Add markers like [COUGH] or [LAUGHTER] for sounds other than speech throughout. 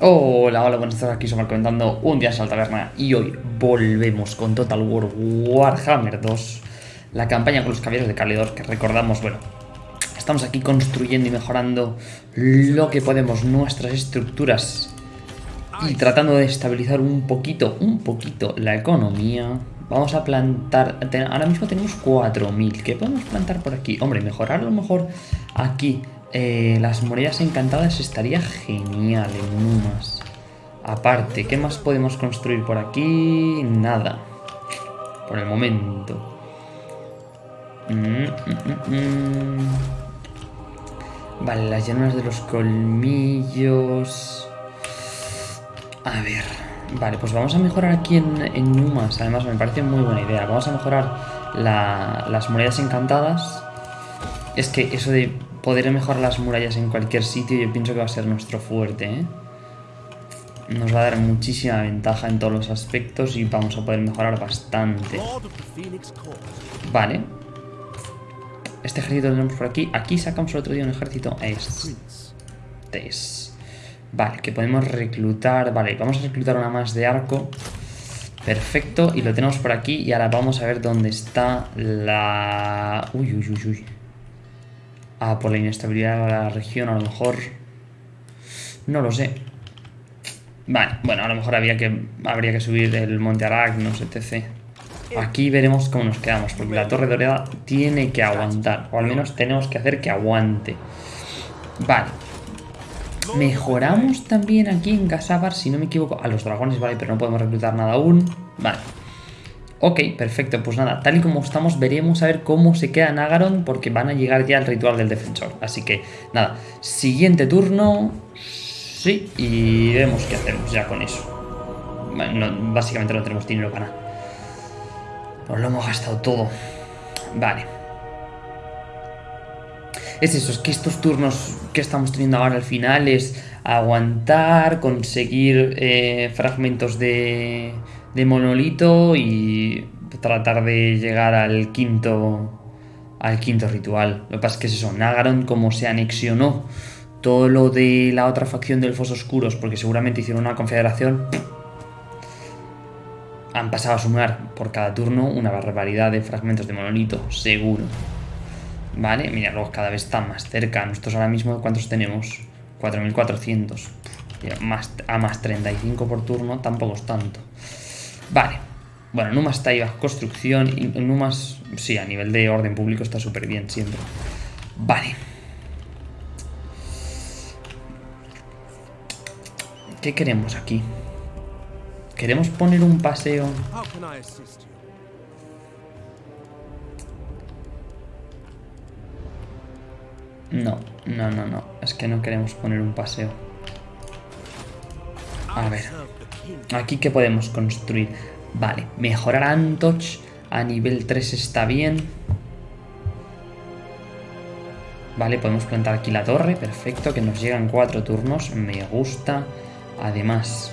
Hola, hola, buenas tardes, aquí somos comentando un día en la taberna y hoy volvemos con Total War Warhammer 2 La campaña con los caballeros de Calidor que recordamos, bueno Estamos aquí construyendo y mejorando lo que podemos, nuestras estructuras Y tratando de estabilizar un poquito, un poquito la economía Vamos a plantar, ahora mismo tenemos 4000 ¿Qué podemos plantar por aquí? Hombre, mejorar a lo mejor aquí eh, las murallas encantadas estaría genial en Numas. Aparte, ¿qué más podemos construir por aquí? Nada. Por el momento. Mm, mm, mm, vale, las llanuras de los colmillos. A ver. Vale, pues vamos a mejorar aquí en, Numas. Además, me parece muy buena idea. Vamos a mejorar las murallas encantadas. Es que eso de poder mejorar las murallas en cualquier sitio yo pienso que va a ser nuestro fuerte, ¿eh? Nos va a dar muchísima ventaja en todos los aspectos y vamos a poder mejorar bastante. Vale. Este ejército lo tenemos por aquí. Aquí sacamos el otro día un ejército. Este es. Vale, que podemos reclutar. Vale, vamos a reclutar una más de arco. Perfecto, y lo tenemos por aquí. Y ahora vamos a ver dónde está la... Uy, uy, uy, uy. Ah, por la inestabilidad de la región, a lo mejor... No lo sé. Vale, bueno, a lo mejor que, habría que subir el Monte Aracnos, etc. Aquí veremos cómo nos quedamos, porque la Torre Dorada tiene que aguantar. O al menos tenemos que hacer que aguante. Vale. Mejoramos también aquí en Gasabar, si no me equivoco, a los dragones, vale, pero no podemos reclutar nada aún. Vale. Ok, perfecto, pues nada, tal y como estamos veremos a ver cómo se queda Nagaron porque van a llegar ya al ritual del defensor. Así que nada, siguiente turno, sí, y vemos qué hacemos ya con eso. Básicamente no tenemos dinero para nada. Pues lo hemos gastado todo. Vale. Es eso, es que estos turnos que estamos teniendo ahora al final es aguantar, conseguir eh, fragmentos de de monolito y tratar de llegar al quinto al quinto ritual. Lo que pasa es que es eso, Nagaron como se anexionó todo lo de la otra facción de elfos oscuros, porque seguramente hicieron una confederación, han pasado a sumar por cada turno una barbaridad de fragmentos de monolito, seguro. Vale, mira, luego cada vez están más cerca. Nosotros ahora mismo, ¿cuántos tenemos? 4.400. A más 35 por turno, tampoco es tanto. Vale. Bueno, Numas está ahí bajo construcción. Y Numas, sí, a nivel de orden público está súper bien siempre. Vale. ¿Qué queremos aquí? ¿Queremos poner un paseo? No, no, no, no. Es que no queremos poner un paseo. A ver. Aquí, ¿qué podemos construir? Vale, mejorar Antoch a nivel 3 está bien. Vale, podemos plantar aquí la torre, perfecto, que nos llegan 4 turnos, me gusta. Además,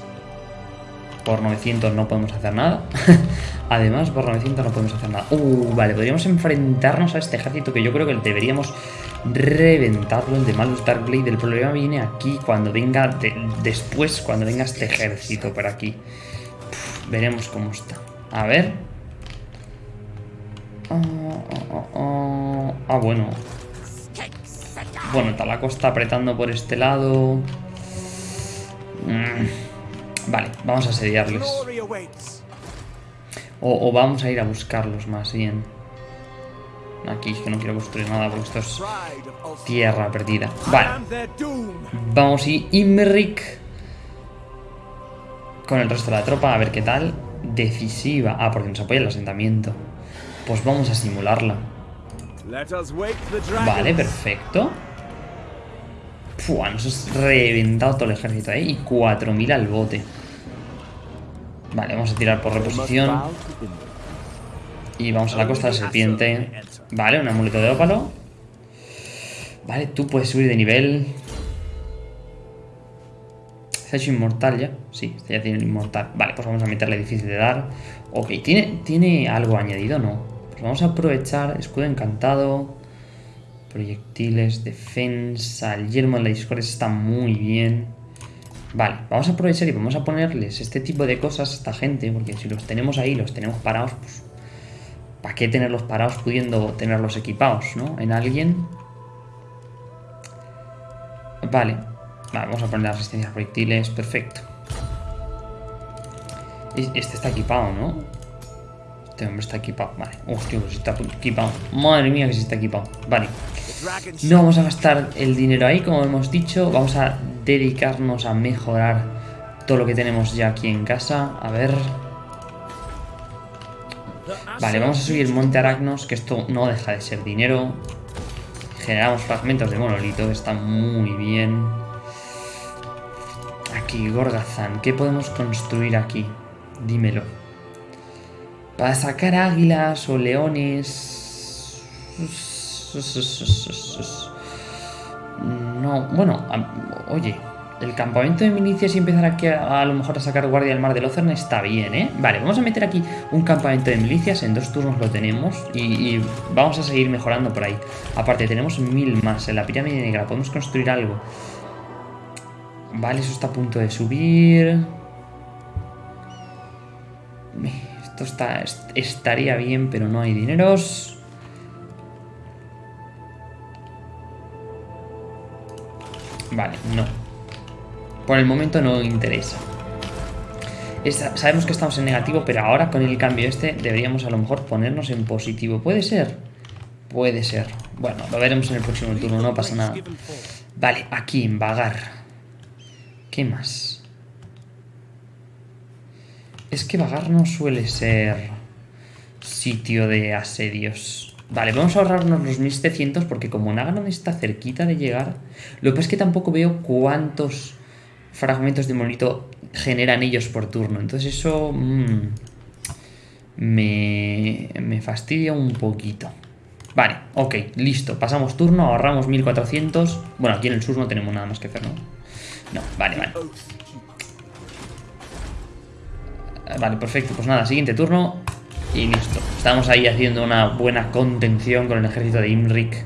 por 900 no podemos hacer nada. [LAUGHS] Además, por 900 no podemos hacer nada. Uh, vale, podríamos enfrentarnos a este ejército que yo creo que deberíamos reventarlo, el de Malus Darkblade. El problema viene aquí, cuando venga, después, cuando venga este ejército por aquí. veremos cómo está. A ver. Ah, ah, ah, ah bueno. Bueno, Talaco está apretando por este lado. Mm. Vale, vamos a asediarles. O, vamos a ir a buscarlos más bien. Aquí es que no quiero construir nada porque esto es tierra perdida. Vale. Vamos y Imric con el resto de la tropa a ver qué tal. Decisiva. Ah, porque nos apoya el asentamiento. Pues vamos a simularla. Vale, perfecto. Fua, nos has reventado todo el ejército, ¿eh? Y 4.000 al bote. Vale, vamos a tirar por reposición. Y vamos a la costa de la serpiente. Vale, un amuleto de ópalo. Vale, tú puedes subir de nivel. ¿Se ha hecho inmortal ya? Sí, este ya tiene inmortal. Vale, pues vamos a meterle difícil de dar. Ok, ¿tiene, ¿tiene algo añadido? No. Pues vamos a aprovechar escudo encantado. Proyectiles, defensa. El yelmo en la discordia está muy bien. Vale, vamos a aprovechar y vamos a ponerles este tipo de cosas a esta gente, porque si los tenemos ahí, los tenemos parados, pues... ¿Para qué tenerlos parados pudiendo tenerlos equipados, no? En alguien... Vale. Vale, vamos a poner la resistencia a proyectiles, perfecto. Este está equipado, ¿no? Este hombre está equipado. Vale. Hostia, pues está equipado. Madre mía que sí está equipado. Vale. No vamos a gastar el dinero ahí, como hemos dicho. Vamos a dedicarnos a mejorar todo lo que tenemos ya aquí en casa. A ver... Vale, vamos a subir el monte Aracnos, que esto no deja de ser dinero. Generamos fragmentos de monolito, está muy bien. Aquí, Gorgazán, ¿qué podemos construir aquí? Dímelo. Para sacar águilas o leones... No, bueno, oye, el campamento de milicias y empezar aquí a, lo mejor a sacar guardia del mar de Lozern está bien, ¿eh? Vale, vamos a meter aquí un campamento de milicias, en dos turnos lo tenemos y, y vamos a seguir mejorando por ahí. Aparte, tenemos mil más en la pirámide negra, podemos construir algo. Vale, eso está a punto de subir. Esto está, estaría bien, pero no hay dineros. Vale, no. Por el momento no interesa. sabemos que estamos en negativo, pero ahora con el cambio este deberíamos a lo mejor ponernos en positivo. ¿Puede ser? Puede ser. Bueno, lo veremos en el próximo turno, no pasa nada. Vale, aquí, en vagar. ¿Qué más? Es que vagar no suele ser sitio de asedios. Vale, vamos a ahorrarnos los 1700 porque como Naganon está cerquita de llegar, lo que pasa es que tampoco veo cuántos fragmentos de monito generan ellos por turno. Entonces eso mmm, me, me fastidia un poquito. Vale, ok, listo. Pasamos turno, ahorramos 1400. Bueno, aquí en el sur no tenemos nada más que hacer, ¿no? No, vale, vale. Vale, perfecto. Pues nada, siguiente turno. Y listo. Estamos ahí haciendo una buena contención con el ejército de Imrik.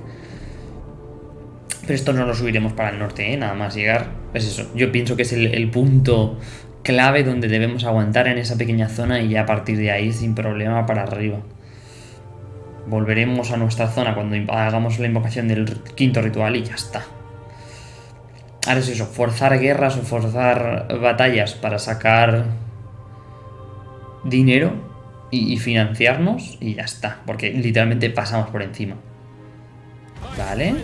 Pero esto no lo subiremos para el norte, ¿eh? Nada más llegar. Es eso. Yo pienso que es el, punto clave donde debemos aguantar en esa pequeña zona y ya a partir de ahí sin problema para arriba. Volveremos a nuestra zona cuando hagamos la invocación del quinto ritual y ya está. Ahora es eso, forzar guerras o forzar batallas para sacar dinero y, financiarnos y ya está, porque literalmente pasamos por encima. Vale.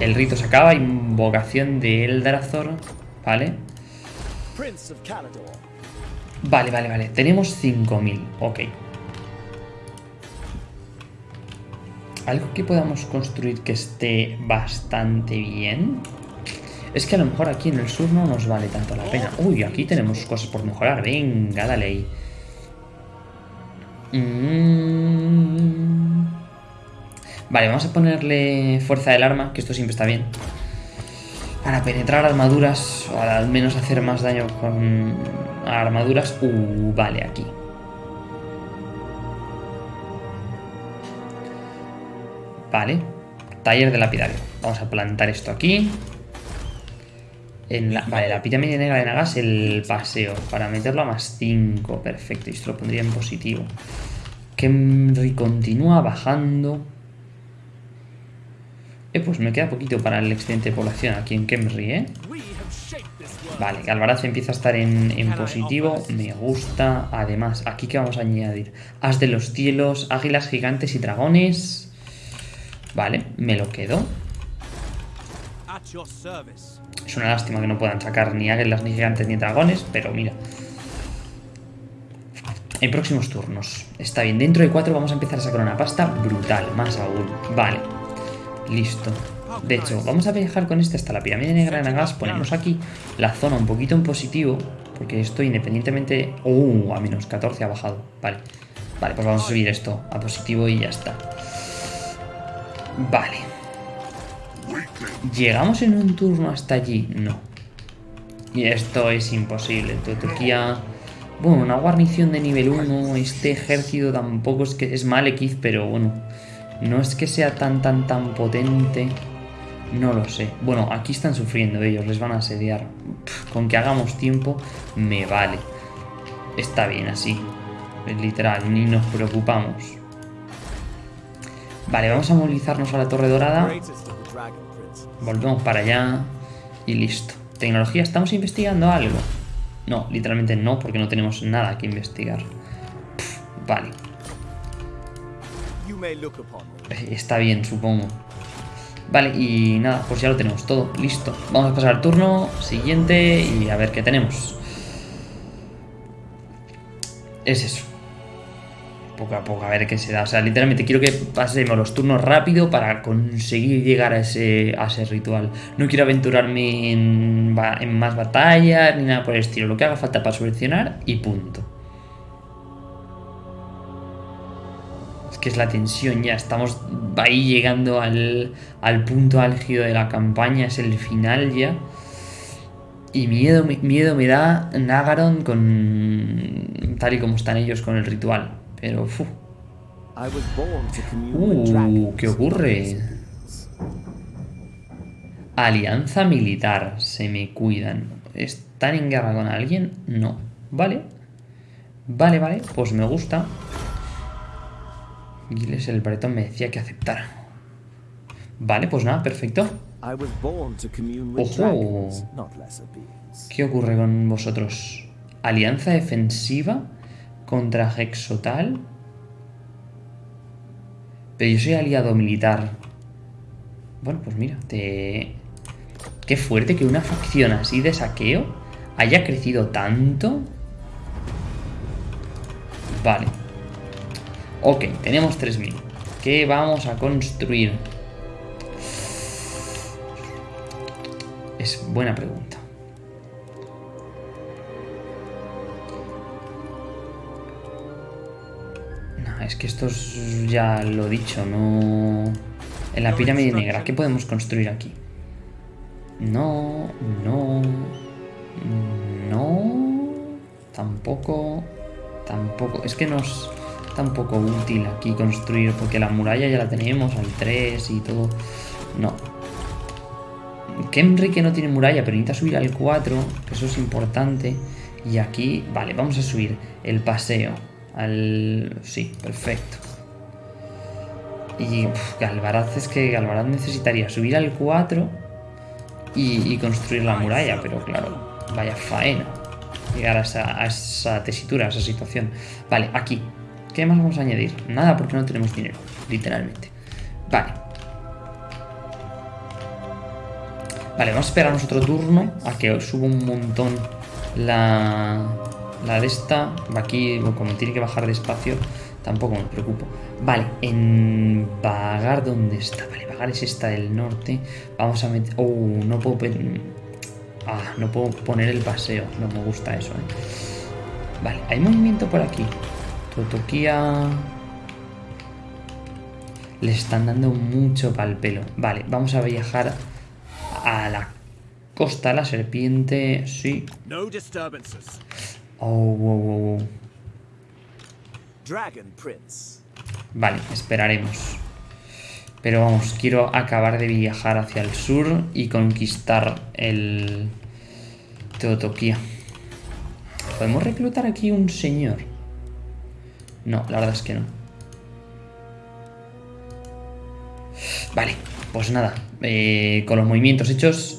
El rito se acaba, invocación de Eldrazor, ¿vale? Vale, vale, vale. Tenemos 5.000, ok. Algo que podamos construir que esté bastante bien. Es que a lo mejor aquí en el sur no nos vale tanto la pena. Uy, aquí tenemos cosas por mejorar. Venga, dale ahí. Mm. Vale, vamos a ponerle fuerza del arma, que esto siempre está bien. Para penetrar armaduras, o al menos hacer más daño con armaduras. Uh, vale, aquí. Vale. Taller de lapidario. Vamos a plantar esto aquí. En la, vale, la pirámide negra de Nagas, el paseo. Para meterlo a más 5. Perfecto. Y esto lo pondría en positivo. Kemri continúa bajando. Eh, pues me queda poquito para el excedente de población aquí en Kemri, ¿eh? Vale, Galvaraz empieza a estar en, en, positivo. Me gusta. Además, aquí que vamos a añadir. As de los cielos, águilas gigantes y dragones. Vale, me lo quedo. Es una lástima que no puedan sacar ni águilas, ni gigantes, ni dragones, pero mira. En próximos turnos. Está bien, dentro de cuatro vamos a empezar a sacar una pasta brutal, más aún. Vale, listo. De hecho, vamos a viajar con este hasta la pirámide negra de Nagas. Ponemos aquí la zona un poquito en positivo, porque esto independientemente... ¡Uh! A menos 14 ha bajado. Vale. Vale, pues vamos a subir esto a positivo y ya está. Vale. ¿Llegamos en un turno hasta allí? No. Y esto es imposible. Turquía... Bueno, una guarnición de nivel 1. Este ejército tampoco es que es Malekith, pero bueno. No es que sea tan, tan, tan potente. No lo sé. Bueno, aquí están sufriendo ellos, les van a asediar. con que hagamos tiempo, me vale. Está bien así. Literal, ni nos preocupamos. Vale, vamos a movilizarnos a la Torre Dorada. Volvemos para allá. Y listo. Tecnología, ¿estamos investigando algo? No, literalmente no, porque no tenemos nada que investigar. vale. Está bien, supongo. Vale, y nada, pues ya lo tenemos todo, listo. Vamos a pasar al turno siguiente y a ver qué tenemos. Es eso. Poco a poco, a ver qué se da. O sea, literalmente quiero que pasemos los turnos rápido para conseguir llegar a ese, a ese ritual. No quiero aventurarme en, en más batallas ni nada por el estilo. Lo que haga falta para solucionar y punto. que es la tensión ya. Estamos ahí llegando al, punto álgido de la campaña, es el final ya. Y miedo, miedo me da Nagaron con. tal y como están ellos con el ritual. Pero. Uf. Uh, ¿qué ocurre? Alianza militar. Se me cuidan. ¿Están en guerra con alguien? No. Vale. Vale, vale. Pues me gusta. Giles el bretón me decía que aceptara. Vale, pues nada, perfecto. ¡Ojo! ¿Qué ocurre con vosotros? ¿Alianza defensiva contra Hexotal? Pero yo soy aliado militar. Bueno, pues mira. Qué fuerte que una facción así de saqueo haya crecido tanto. Vale. Ok, tenemos 3.000. ¿Qué vamos a construir? Es buena pregunta. Es que esto es, ya lo dicho, no... En la pirámide negra, ¿qué podemos construir aquí? No, no... No... Tampoco... Tampoco... Es que nos tan poco útil aquí construir, porque la muralla ya la tenemos al 3 y todo. No. Que no tiene muralla, pero necesita subir al 4, que eso es importante. Y aquí, vale, vamos a subir el paseo al... Sí, perfecto. Y Galvaraz es que Galvaraz necesitaría subir al 4 y, construir la muralla, pero claro, vaya faena llegar a esa, a esa tesitura, a esa situación. Vale, aquí, ¿Qué más vamos a añadir? Nada porque no tenemos dinero, literalmente. Vale. Vale, vamos a esperar otro turno a que suba un montón la, la de esta. Aquí, como tiene que bajar despacio, tampoco me preocupo. Vale, en Vagar, ¿dónde está? Vale, Vagar es esta del norte. Vamos a meter... Oh, no puedo... Ah, no puedo poner el paseo. No me gusta eso, ¿eh? Vale, hay movimiento por aquí. Totokia... Le están dando mucho pal pelo. Vale, vamos a viajar a la costa, la serpiente... Sí. Oh, wow, wow, Dragon Prince. Vale, esperaremos. Pero vamos, quiero acabar de viajar hacia el sur y conquistar el Teotoquía. ¿Podemos reclutar aquí un señor? No, la verdad es que no. Vale, pues nada. Eh, con los movimientos hechos.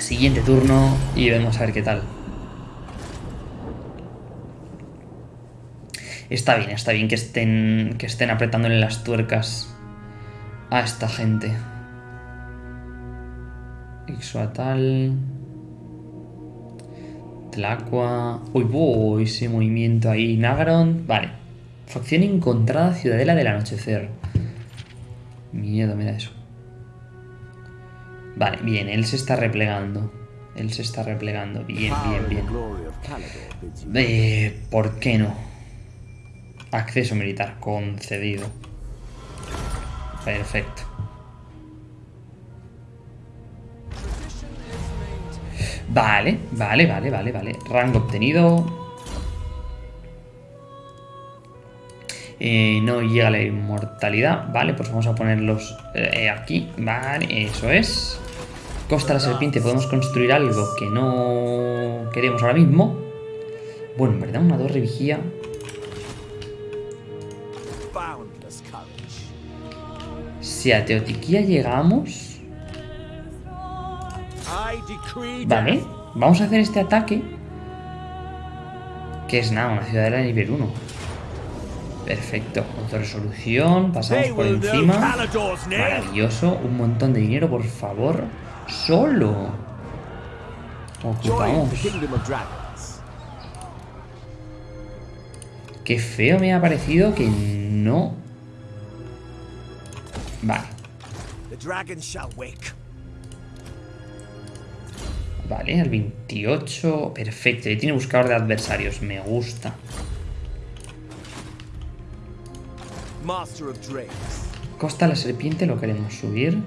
Siguiente turno y vemos a ver qué tal. Está bien, está bien que estén, que estén apretándole las tuercas a esta gente. Ixuatal... Tlacua... Uy, ese movimiento ahí. Nagaron. Vale. Facción encontrada Ciudadela del Anochecer. Miedo me da eso. Vale, bien, él se está replegando. Él se está replegando. Bien, bien, bien. Eh, ¿Por qué no? Acceso militar concedido. Perfecto. Vale, vale, vale, vale, vale. Rango obtenido. Eh, no llega la inmortalidad. Vale, pues vamos a ponerlos eh, aquí. Vale, eso es. Costa la serpiente, podemos construir algo que no queremos ahora mismo. Bueno, en verdad, una torre vigía. Si a Teotiquía llegamos... Vale, vamos a hacer este ataque. Que es nada, una ciudadela de nivel 1. Perfecto, resolución, pasamos por encima. Maravilloso, un montón de dinero, por favor. Solo. Ocupamos. Qué feo me ha parecido que no... Vale. Vale, al 28. Perfecto. Y tiene buscador de adversarios. Me gusta. Costa la serpiente lo queremos subir.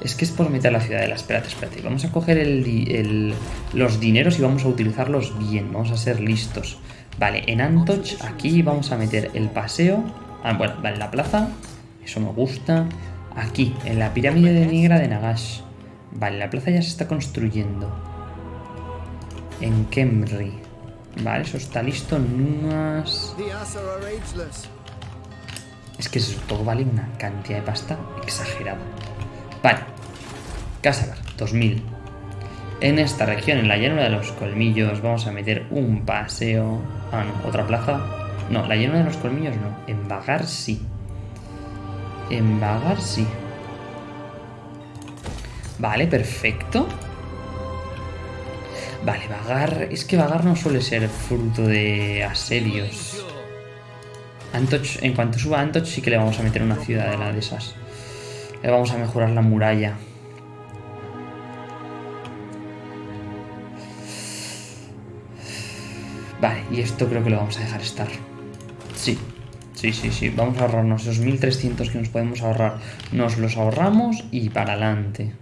Es que es por meter la ciudadela. Espérate, espérate. Vamos a coger el, los dineros y vamos a utilizarlos bien. Vamos a ser listos. Vale, en Antoch aquí vamos a meter el paseo. Ah, bueno, vale, la plaza. Eso me gusta. Aquí, en la pirámide de negra de Nagash. Vale, la plaza ya se está construyendo. En Kemri. Vale, eso está listo. Numas... Es que eso todo vale una cantidad de pasta exagerada. Vale. Casabar, 2000. En esta región, en la llanura de los colmillos, vamos a meter un paseo... Ah, no, otra plaza. No, la llanura de los colmillos no. En Vagar sí. En Vagar sí. Vale, perfecto. Vale, Vagar... Es que Vagar no suele ser fruto de asedios. Antoch, en cuanto suba Antoch sí que le vamos a meter una ciudad de la de esas. Le vamos a mejorar la muralla. Vale, y esto creo que lo vamos a dejar estar. Sí, sí, sí, sí. Vamos a ahorrarnos esos 1300 que nos podemos ahorrar. Nos los ahorramos y para adelante.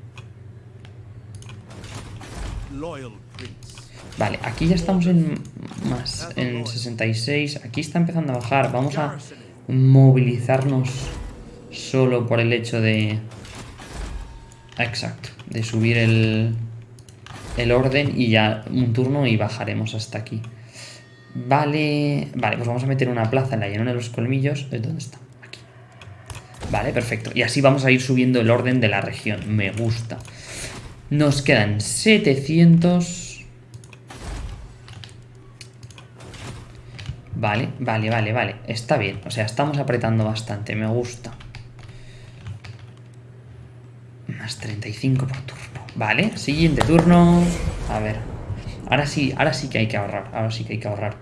Vale, aquí ya estamos en más, en 66. Aquí está empezando a bajar. Vamos a movilizarnos solo por el hecho de... Exacto, de subir el, el orden y ya un turno y bajaremos hasta aquí. Vale, vale, pues vamos a meter una plaza en la llanura de los colmillos. ¿Dónde está? Aquí. Vale, perfecto. Y así vamos a ir subiendo el orden de la región. Me gusta. Nos quedan 700... Vale, vale, vale, vale. Está bien. O sea, estamos apretando bastante. Me gusta. Más 35 por turno. Vale, siguiente turno. A ver. Ahora sí, ahora sí que hay que ahorrar. Ahora sí que hay que ahorrar.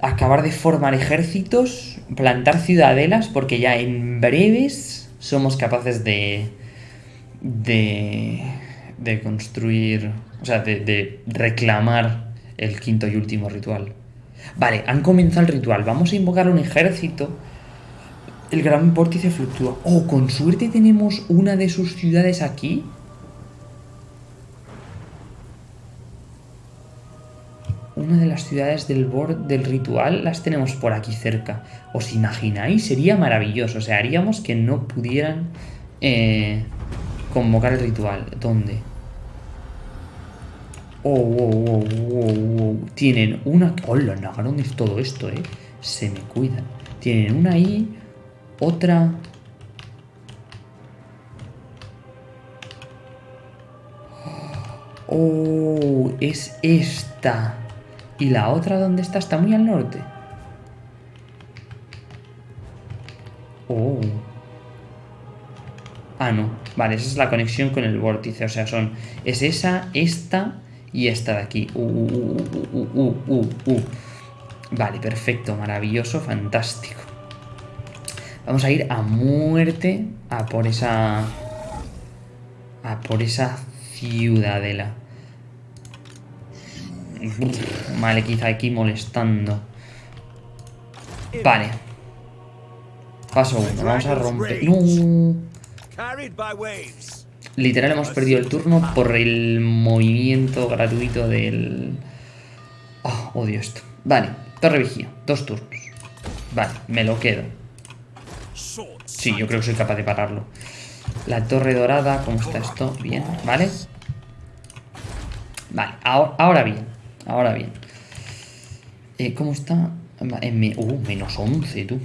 Acabar de formar ejércitos. Plantar ciudadelas. Porque ya en breves somos capaces de... De de construir, o sea, de, reclamar el quinto y último ritual. Vale, han comenzado el ritual. Vamos a invocar un ejército. El gran vórtice fluctúa. Oh, con suerte tenemos una de sus ciudades aquí. Una de las ciudades del bord del ritual las tenemos por aquí cerca. ¿Os imagináis? Sería maravilloso. O sea, haríamos que no pudieran eh, convocar el ritual. ¿Dónde? Oh, oh, oh, oh, Tienen una... ¡Hola, Nagarón es todo esto, eh! Se me cuidan. Tienen una ahí, otra... Oh, es esta. ¿Y la otra dónde está? Está muy al norte. Oh. Ah, no. Vale, esa es la conexión con el vórtice. O sea, son... Es esa, esta y esta de aquí. Uh, uh, uh, vale, perfecto, maravilloso, fantástico. Vamos a ir a muerte a por esa... A por esa ciudadela. [LAUGHS] Vale, quizá aquí molestando. Vale. Paso uno. Vamos a romper... ¡No! Literal hemos perdido el turno por el movimiento gratuito del... Oh, odio esto. Vale, Torre vigía, dos turnos. Vale, me lo quedo. Sí, yo creo que soy capaz de pararlo. La torre dorada, ¿cómo está esto? Bien, ¿vale? Vale, ahora, bien. Ahora bien. Eh, ¿Cómo está? En uh, menos 11, tú.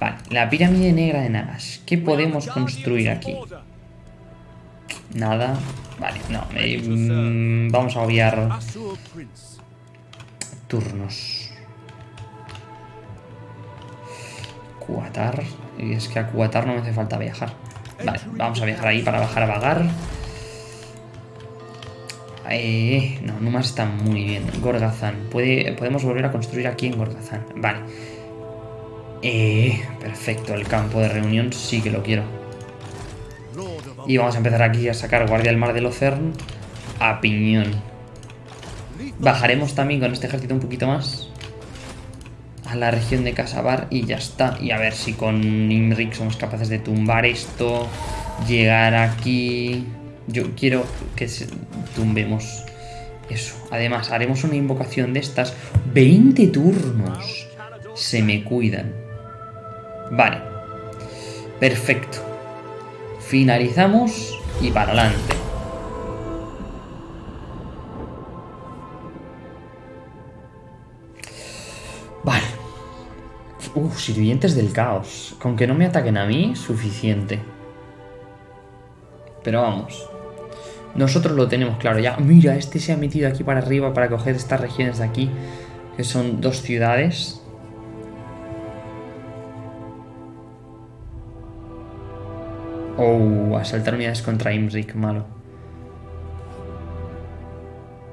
Vale, la pirámide negra de Nagas. ¿Qué podemos construir aquí? Nada. Vale, no. Mm, vamos a obviar turnos. Cuatar. Y es que a Cuatar no me hace falta viajar. Vale, vamos a viajar ahí para bajar a vagar. Eh, no, Numas está muy bien. Gorgazán. Puede, podemos volver a construir aquí en Gorgazán. Vale. Eh, perfecto, el campo de reunión sí que lo quiero. Y vamos a empezar aquí a sacar Guardia del Mar de Locern a piñón. Bajaremos también con este ejército un poquito más a la región de Casabar y ya está. Y a ver si con Imrik somos capaces de tumbar esto, llegar aquí... Yo quiero que tumbemos eso. Además, haremos una invocación de estas. 20 turnos. Se me cuidan. Vale. Perfecto. Finalizamos y para adelante. Vale. Uf, sirvientes del caos. Con que no me ataquen a mí, suficiente. Pero vamos. Nosotros lo tenemos claro ya. Mira, este se ha metido aquí para arriba para coger estas regiones de aquí. Que son dos ciudades. Oh, asaltar unidades contra Imrik, malo.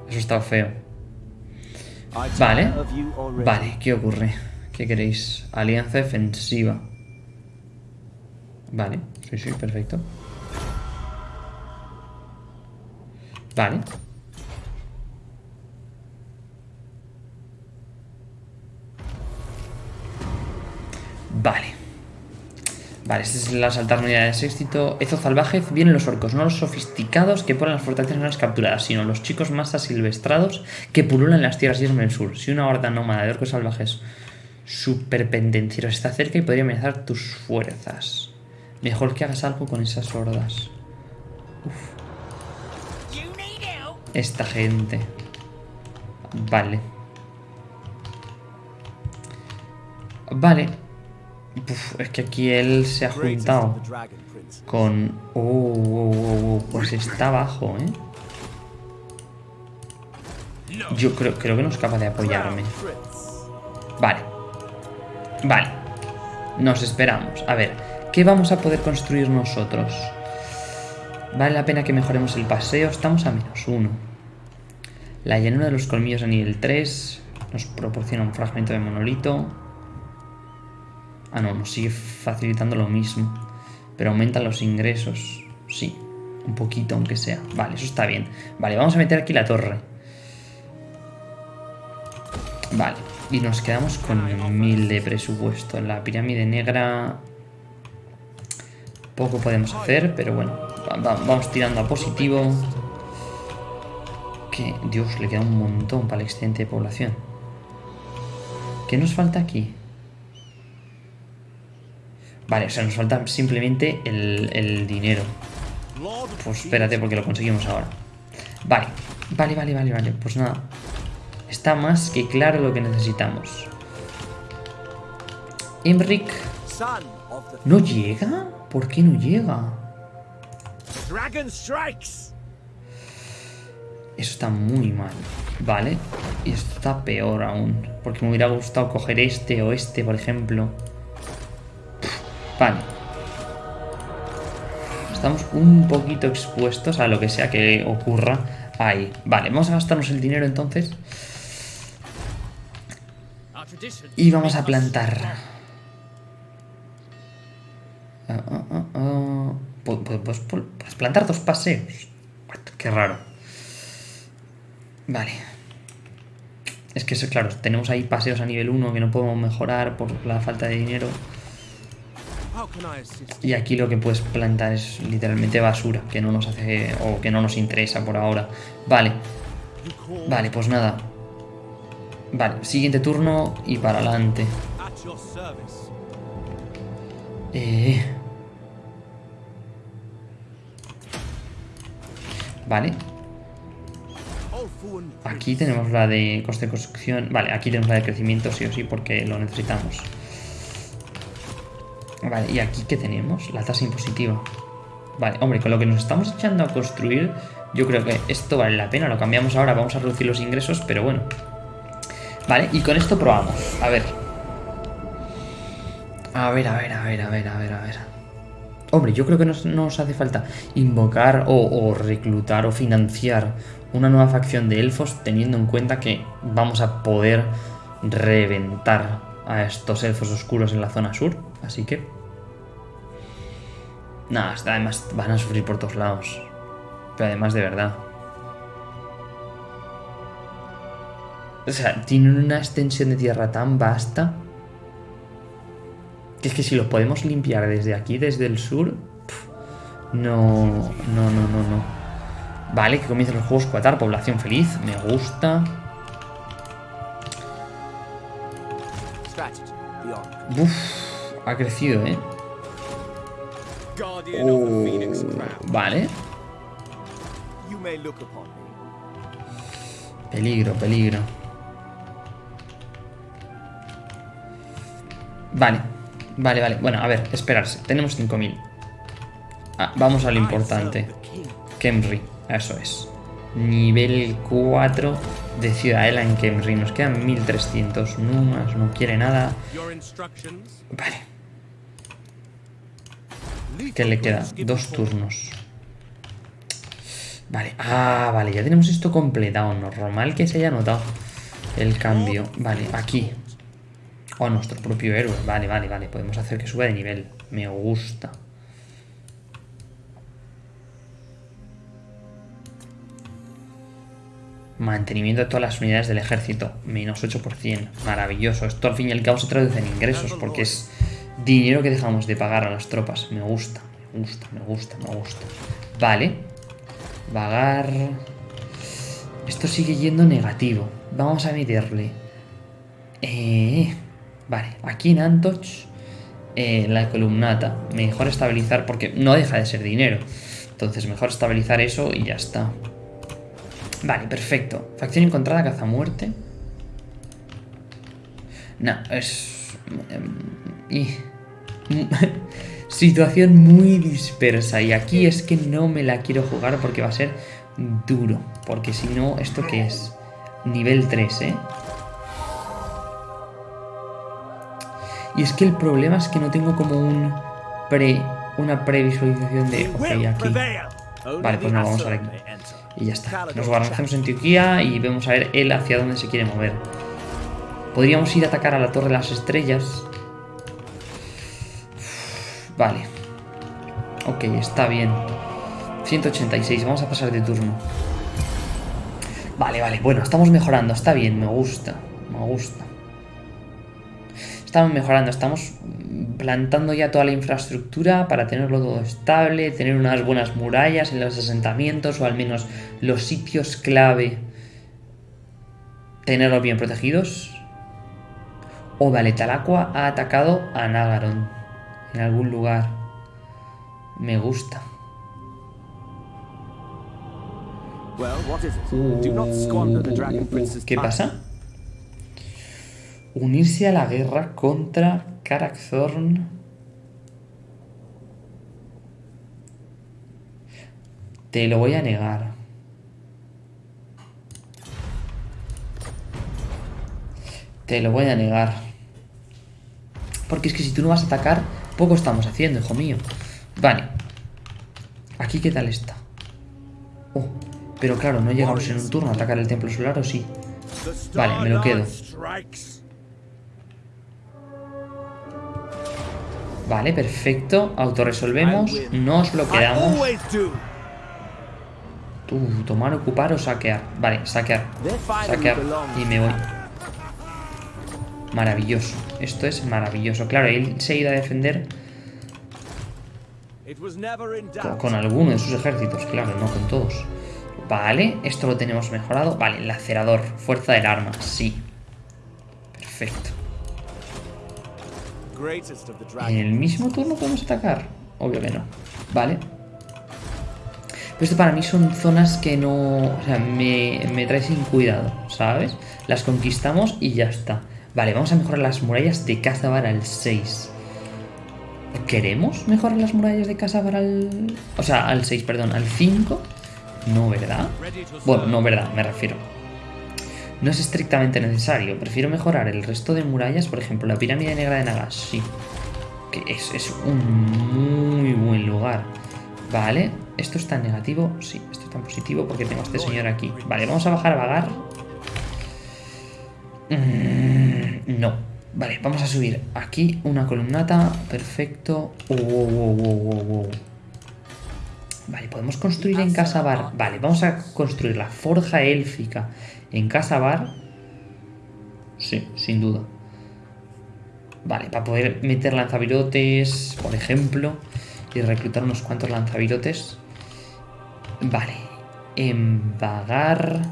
Eso está feo. Vale. Vale, ¿qué ocurre? ¿Qué queréis? Alianza defensiva. Vale, sí, sí, perfecto. Vale. Vale. Vale, este es el asaltar unidades éxito. Ezo salvaje, vienen los orcos, no los sofisticados que ponen las fortalezas capturadas, sino los chicos más asilvestrados que pululan en las tierras y en el sur. Si una horda nómada de orcos salvajes superpendencieros está cerca y podría amenazar tus fuerzas. Mejor que hagas algo con esas hordas. Uf. Esta gente. Vale. Vale. es que aquí él se ha juntado con... Oh, oh, oh, oh, pues está abajo, ¿eh? Yo creo, creo que no es capaz de apoyarme. Vale. Vale. Nos esperamos. A ver, ¿qué vamos a poder construir nosotros? Vale la pena que mejoremos el paseo. Estamos a menos uno. La llanura de los colmillos a nivel 3 nos proporciona un fragmento de monolito. Ah, no, nos sigue facilitando lo mismo. Pero aumenta los ingresos. Sí, un poquito aunque sea. Vale, eso está bien. Vale, vamos a meter aquí la torre. Vale, y nos quedamos con mil de presupuesto. En la pirámide negra poco podemos hacer, pero bueno, vamos tirando a positivo. Que, Dios, le queda un montón para el excedente de población. ¿Qué nos falta aquí? Vale, o sea, nos falta simplemente el, dinero. Pues espérate porque lo conseguimos ahora. Vale, vale, vale, vale, vale. Pues nada. Está más que claro lo que necesitamos. Imric. ¿No llega? ¿Por qué no llega? Eso está muy mal. Vale. Y esto está peor aún. Porque me hubiera gustado coger este o este, por ejemplo. Vale. Estamos un poquito expuestos a lo que sea que ocurra ahí. Vale, vamos a gastarnos el dinero entonces. Y vamos a plantar. Pues, puedes plantar dos paseos. Qué raro. Vale. Es que, eso, claro, tenemos ahí paseos a nivel 1 que no podemos mejorar por la falta de dinero. Y aquí lo que puedes plantar es literalmente basura, que no nos hace o que no nos interesa por ahora. Vale. Vale, pues nada. Vale, siguiente turno y para adelante. Eh. Vale, aquí tenemos la de coste de construcción. Vale, aquí tenemos la de crecimiento sí o sí porque lo necesitamos. Vale, ¿y aquí qué tenemos? La tasa impositiva. Vale, hombre, con lo que nos estamos echando a construir, yo creo que esto vale la pena. Lo cambiamos ahora, vamos a reducir los ingresos, pero bueno. Vale, y con esto probamos. A ver. A ver, a ver, a ver, a ver, a ver, a ver. Hombre, yo creo que nos, nos hace falta invocar o reclutar o financiar una nueva facción de elfos teniendo en cuenta que vamos a poder reventar a estos elfos oscuros en la zona sur. Así que... Nada, además van a sufrir por todos lados. Pero además de verdad. O sea, tienen una extensión de tierra tan vasta que es que si lo podemos limpiar desde aquí, desde el sur, no, no, no, no, no. Vale, que comiencen los juegos Qatar, población feliz, me gusta. Uf, ha crecido, ¿eh? Crown. vale, peligro, peligro. Vale, vale, vale. Bueno, a ver, esperarse. Tenemos 5000. Ah, vamos a lo importante. Kemri, eso es. Nivel 4 de Ciudadela en Kemri. Nos quedan 1300 Numas, no quiere nada. Vale, ¿qué le queda? Dos turnos. Vale, ah, vale, ya tenemos esto completado. Normal que se haya notado el cambio. Vale, aquí. O nuestro propio héroe. Vale, vale, vale. Podemos hacer que suba de nivel. Me gusta. Mantenimiento de todas las unidades del ejército. Menos 8%. Maravilloso. Esto al fin y al cabo se traduce en ingresos porque es dinero que dejamos de pagar a las tropas. Me gusta, me gusta, me gusta, me gusta. Vale. Vagar. Esto sigue yendo negativo. Vamos a meterle. Eh, vale, aquí en Antoch. eh, la columnata. Mejor estabilizar porque no deja de ser dinero. Entonces mejor estabilizar eso y ya está. Vale, perfecto. Facción encontrada, caza muerte. No, es... y- [LAUGHS] Situación muy dispersa. Y aquí es que no me la quiero jugar porque va a ser duro. Porque si no, ¿esto qué es? Nivel 3, ¿eh? Y es que el problema es que no tengo como un pre... Una previsualización de... Ok, aquí. Vale, pues no, vamos a ver aquí. Y ya está. Nos guardamos en Antioquía y vemos a ver él hacia dónde se quiere mover. Podríamos ir a atacar a la Torre de las Estrellas. Vale. Ok, está bien. 186, vamos a pasar de turno. Vale, vale, bueno, estamos mejorando, está bien, me gusta, me gusta. Estamos mejorando, estamos plantando ya toda la infraestructura para tenerlo todo estable, tener unas buenas murallas en los asentamientos o al menos los sitios clave, tenerlos bien protegidos. O vale, Talacua ha atacado a Nagaron en algún lugar. Me gusta. Well, what is Unirse a la guerra contra Karakzorn. Te lo voy a negar. Te lo voy a negar. Porque es que si tú no vas a atacar, poco estamos haciendo, hijo mío. Vale. Aquí, ¿qué tal está? Oh, pero claro, no llegamos en un turno a atacar el templo solar, ¿o sí? Vale, me lo quedo. Vale, perfecto. Win. Nos lo quedamos. Tú, tomar, ocupar o saquear. Vale, saquear. Saquear. Y me voy. Maravilloso. Esto es maravilloso. Claro, él se ha ido a defender con alguno de sus ejércitos, claro, no con todos. Vale, esto lo tenemos mejorado. Vale, lacerador, fuerza del arma, sí. Perfecto. ¿En el mismo turno podemos atacar? Obvio que no. Vale. Pero esto para mí son zonas que no... O sea, me, me trae sin cuidado, ¿sabes? Las conquistamos y ya está. Vale, vamos a mejorar las murallas de Cazabar al 6. ¿Queremos mejorar las murallas de Cazabar al... O sea, al 6, perdón, al 5? No, ¿verdad? Bueno, no, verdad, me refiero. No es estrictamente necesario. Prefiero mejorar el resto de murallas, por ejemplo, la pirámide negra de Nagashi. Que es, es un muy buen lugar. Vale, esto está en negativo. Sí, esto está en positivo porque tengo a este señor aquí. Vale, vamos a bajar a vagar. Mm, no. Vale, vamos a subir aquí una columnata. Perfecto. Oh, oh, oh. Vale, podemos construir en Casa Bar. Vale, vamos a construir la forja élfica en Casa Bar. Sí, sin duda. Vale, para poder meter lanzavirotes, por ejemplo, y reclutar unos cuantos lanzavirotes. Vale, en Vagar.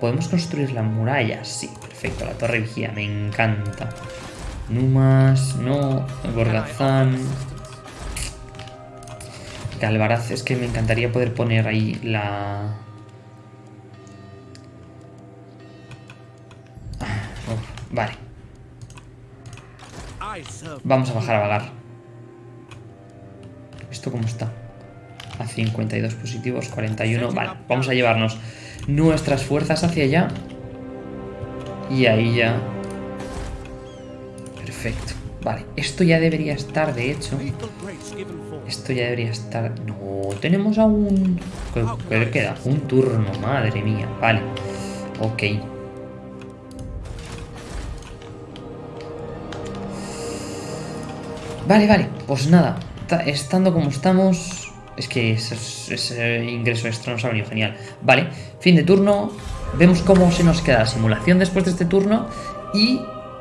¿Podemos construir la muralla? Sí, perfecto, la torre vigía, me encanta. Numas, no, Gorgazán. Galvaraz, es que me encantaría poder poner ahí la... vale, vamos a bajar a vagar. ¿Esto cómo está? A 52 positivos, 41. Vale, vamos a llevarnos nuestras fuerzas hacia allá. Y ahí ya... Perfecto. Vale, esto ya debería estar, de hecho... Esto ya debería estar... No, tenemos aún... ¿Qué, qué queda? Un turno, madre mía. Vale. Ok. Vale, vale. Pues nada. ta- Estando como estamos... Es que ese, ingreso extra nos ha venido genial. Vale. Fin de turno. Vemos cómo se nos queda la simulación después de este turno. Y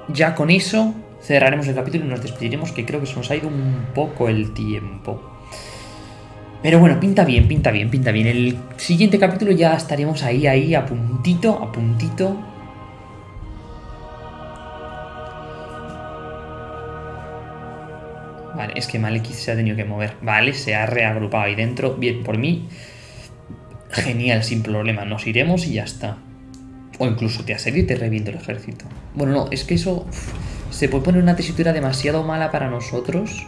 ya con eso cerraremos el capítulo y nos despediremos, que creo que se nos ha ido un poco el tiempo. Pero bueno, pinta bien, pinta bien, pinta bien. El siguiente capítulo ya estaríamos ahí, ahí, a puntito, a puntito. Vale, es que Malekith se ha tenido que mover. Vale, se ha reagrupado ahí dentro. Bien, por mí. Genial, sin problema. Nos iremos y ya está. O incluso te asedio y te reviento el ejército. Bueno, no, es que eso uf, se puede poner una tesitura demasiado mala para nosotros.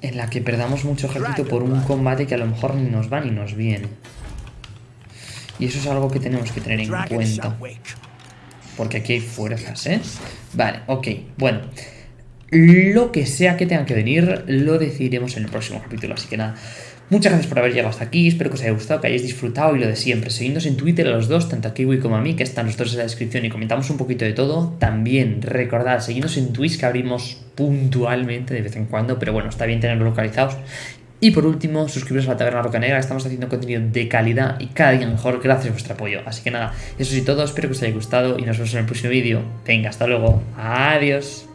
En la que perdamos mucho ejército por un combate que a lo mejor ni nos va ni nos viene. Y eso es algo que tenemos que tener en cuenta. Porque aquí hay fuerzas, ¿eh? Vale, ok. Bueno. Lo que sea que tenga que venir, lo decidiremos en el próximo capítulo. Así que nada. Muchas gracias por haber llegado hasta aquí. Espero que os haya gustado, que hayáis disfrutado y lo de siempre. Seguidnos en Twitter a los dos, tanto a Kiwi como a mí, que están los dos en la descripción y comentamos un poquito de todo. También recordad, seguidnos en Twitch, que abrimos puntualmente de vez en cuando, pero bueno, está bien tenerlos localizados. Y por último, suscribiros a la Taberna Roca Negra, estamos haciendo contenido de calidad y cada día mejor gracias a vuestro apoyo. Así que nada, eso sí todo, espero que os haya gustado y nos vemos en el próximo vídeo. Venga, hasta luego. Adiós.